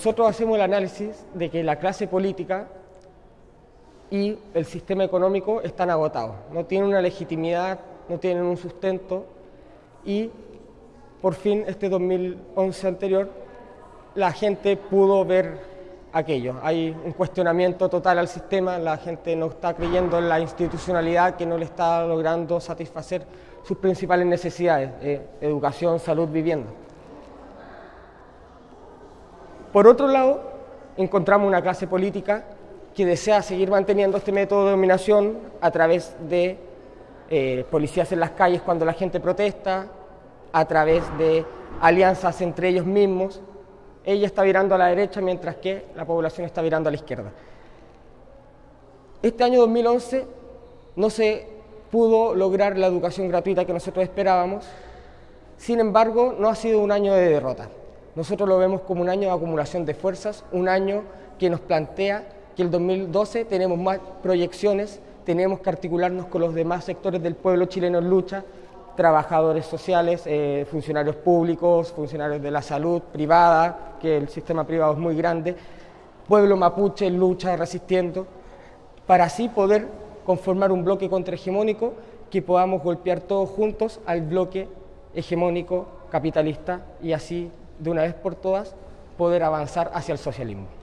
nosotros hacemos el análisis de que la clase política y el sistema económico están agotados, no tienen una legitimidad, no tienen un sustento y por fin este 2011 anterior la gente pudo ver aquello. Hay un cuestionamiento total al sistema, la gente no está creyendo en la institucionalidad que no le está logrando satisfacer sus principales necesidades, eh, educación, salud, vivienda. Por otro lado, encontramos una clase política que desea seguir manteniendo este método de dominación a través de eh, policías en las calles cuando la gente protesta, a través de alianzas entre ellos mismos. Ella está virando a la derecha mientras que la población está virando a la izquierda. Este año 2011 no se pudo lograr la educación gratuita que nosotros esperábamos, sin embargo no ha sido un año de derrota. Nosotros lo vemos como un año de acumulación de fuerzas, un año que nos plantea que el 2012 tenemos más proyecciones, tenemos que articularnos con los demás sectores del pueblo chileno en lucha, trabajadores sociales, eh, funcionarios públicos, funcionarios de la salud privada, que el sistema privado es muy grande, pueblo mapuche en lucha, resistiendo, para así poder conformar un bloque contrahegemónico que podamos golpear todos juntos al bloque hegemónico capitalista y así de una vez por todas poder avanzar hacia el socialismo.